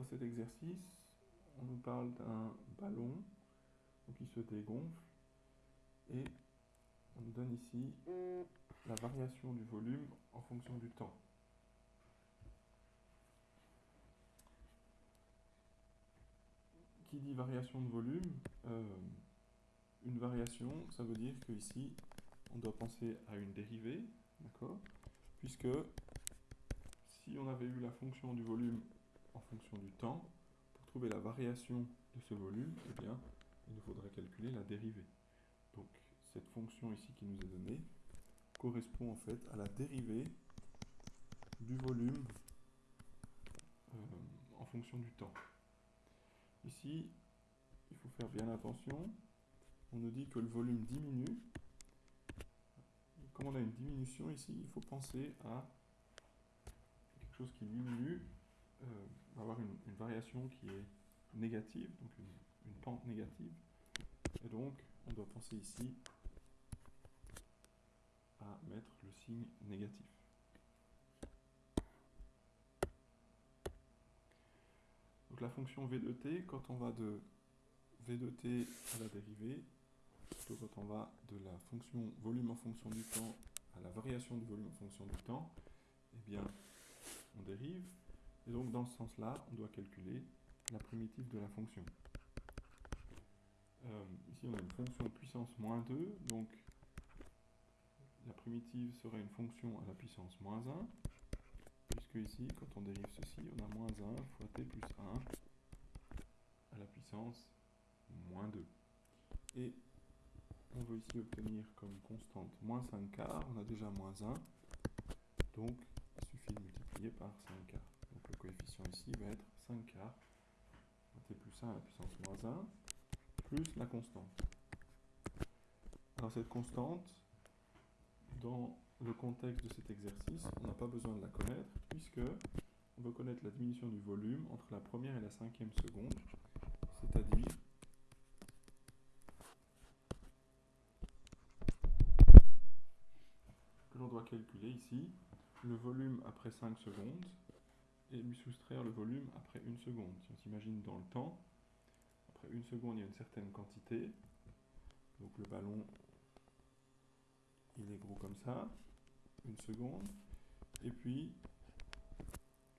dans cet exercice, on nous parle d'un ballon. Qui se dégonfle. Et on nous donne ici la variation du volume en fonction du temps. Qui dit variation de volume euh, Une variation, ça veut dire qu'ici, on doit penser à une dérivée, d'accord? Puisque si on avait eu la fonction du volume en fonction du temps, pour trouver la variation de ce volume, eh bien, il nous faudrait calculer la dérivée. Donc, cette fonction ici qui nous est donnée correspond en fait à la dérivée du volume euh, en fonction du temps. Ici, il faut faire bien attention. On nous dit que le volume diminue. Comme on a une diminution ici, il faut penser à quelque chose qui diminue. Euh, va avoir une, variation qui est négative, donc une pente négative. Et donc, on doit penser ici à mettre le signe négatif. Donc la fonction v de t, quand on va de v de t à la dérivée, plutôt quand on va de la fonction volume en fonction du temps à la variation du volume en fonction du temps, eh bien, on dérive. Et donc, dans ce sens-là, on doit calculer la primitive de la fonction. Euh, ici, on a une fonction puissance moins 2, donc la primitive serait une fonction à la puissance moins 1, puisque ici, quand on dérive ceci, on a moins 1 fois t plus 1 à la puissance moins 2. Et on veut ici obtenir comme constante moins 5 quarts, on a déjà moins 1, donc il suffit de multiplier par 5 quarts. Ici va être 5 quarts, t plus 1 à la puissance moins 1, plus la constante. Alors cette constante, dans le contexte de cet exercice, on n'a pas besoin de la connaître, puisque on veut connaître la diminution du volume entre la première et la cinquième seconde, c'est-à-dire que l'on doit calculer ici le volume après 5 secondes et lui soustraire le volume après une seconde. Si on s'imagine dans le temps, après une seconde, il y a une certaine quantité. Donc le ballon, il est gros comme ça. Une seconde. Et puis,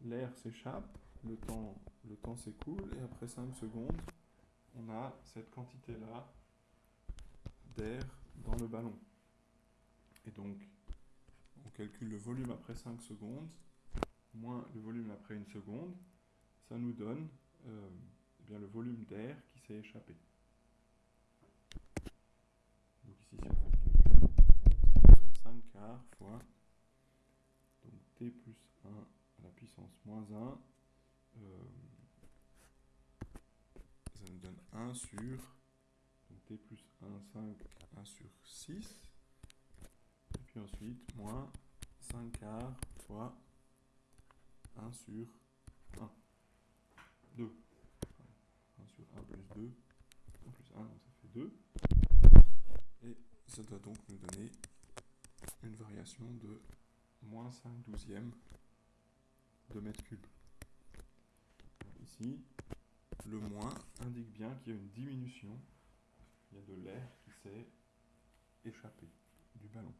l'air s'échappe, le temps, le temps s'écoule, et après 5 secondes, on a cette quantité-là d'air dans le ballon. Et donc, on calcule le volume après 5 secondes, moins le volume après une seconde. Ça nous donne euh, eh le volume d'air qui s'est échappé. Donc ici, si on fait le calcul, ça donne 5 quarts fois donc t plus 1 à la puissance moins 1. Euh, ça nous donne 1 sur t plus 1, 5, 1 sur 6. Et puis ensuite, moins 5 quarts fois 1 sur 1. 2. 1 plus 2, 1 plus 1, donc ça fait 2. Et ça doit donc nous donner une variation de moins 5 douzièmes de mètre cube. Ici, le moins indique bien qu'il y a une diminution, il y a de l'air qui s'est échappé du ballon.